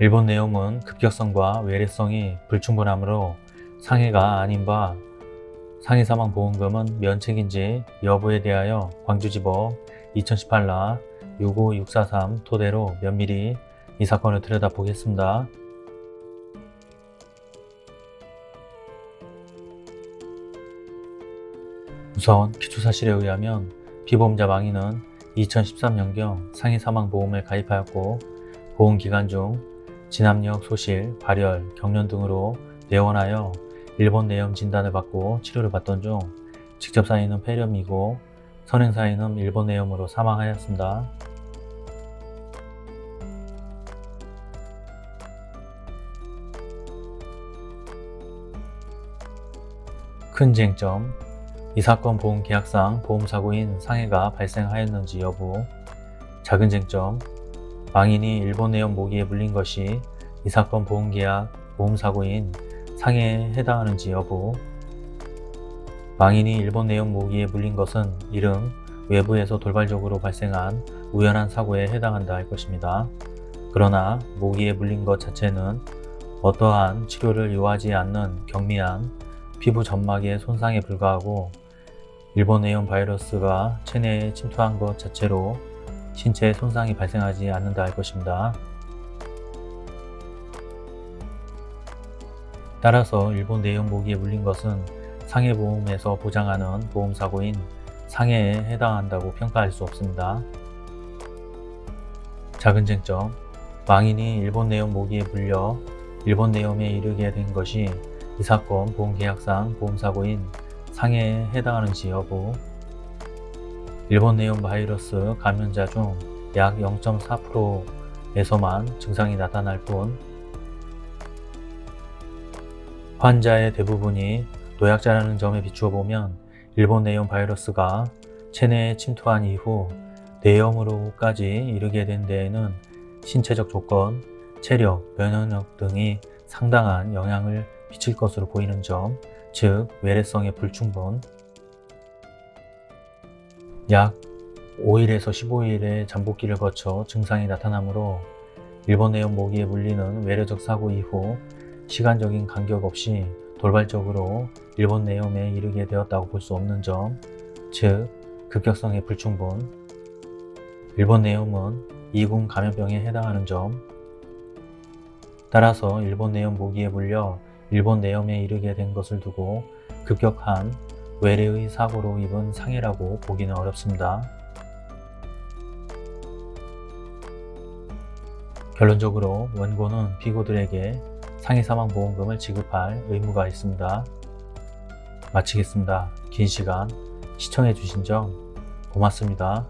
일본 내용은 급격성과 외래성이 불충분하므로 상해가 아닌 바 상해 사망 보험금은 면책인지 여부에 대하여 광주지법 2018라 65643 토대로 면밀히 이 사건을 들여다보겠습니다. 우선 기초사실에 의하면 피보험자 망인은 2013년경 상해 사망보험을 가입하였고 보험기간 중 진압력, 소실, 발열, 경련 등으로 내원하여 일본 내염 진단을 받고 치료를 받던 중 직접 사인은 폐렴이고 선행 사인은 일본 내염으로 사망하였습니다. 큰 쟁점 이 사건 보험 계약상 보험사고인 상해가 발생하였는지 여부 작은 쟁점 망인이 일본 내용 모기에 물린 것이 이 사건 보험계약 보험사고인 상해에 해당하는지 여부 망인이 일본 내용 모기에 물린 것은 이름 외부에서 돌발적으로 발생한 우연한 사고에 해당한다 할 것입니다. 그러나 모기에 물린 것 자체는 어떠한 치료를 요하지 않는 경미한 피부 점막의 손상에 불과하고 일본 내용 바이러스가 체내에 침투한 것 자체로 신체에 손상이 발생하지 않는다 할 것입니다. 따라서 일본 내용 모기에 물린 것은 상해보험에서 보장하는 보험사고인 상해에 해당한다고 평가할 수 없습니다. 작은 쟁점 망인이 일본 내용 모기에 물려 일본 내용에 이르게 된 것이 이 사건 보험계약상 보험사고인 상해에 해당하는지 여부 일본 내용 바이러스 감염자 중 약 0.4%에서만 증상이 나타날 뿐 환자의 대부분이 노약자라는 점에 비추어 보면 일본 내용 바이러스가 체내에 침투한 이후 내염으로까지 이르게 된 데에는 신체적 조건, 체력, 면역력 등이 상당한 영향을 미칠 것으로 보이는 점, 즉 외래성의 불충분. 약 5일에서 15일의 잠복기를 거쳐 증상이 나타나므로 일본 내용 모기에 물리는 외래적 사고 이후 시간적인 간격 없이 돌발적으로 일본 내염에 이르게 되었다고 볼 수 없는 점, 즉 급격성의 불충분 일본 내염은 이군 감염병에 해당하는 점 따라서 일본 내염 모기에 물려 일본 내염에 이르게 된 것을 두고 급격한 외래의 사고로 입은 상해라고 보기는 어렵습니다. 결론적으로 원고는 피고들에게 상해 사망보험금을 지급할 의무가 있습니다. 마치겠습니다. 긴 시간 시청해 주신 점 고맙습니다.